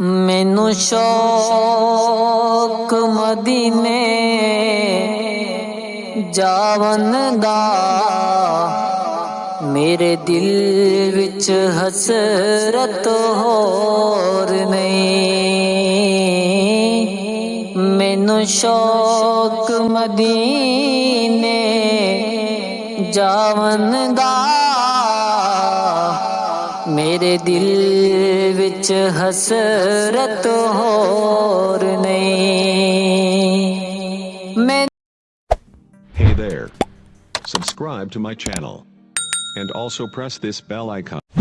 مینو شوق مدینے جاون دا میرے دل وچ حسرت ہسرت نہیں مینو شوق مدینے جاون دا Hey there. Subscribe to my channel and also press this bell icon.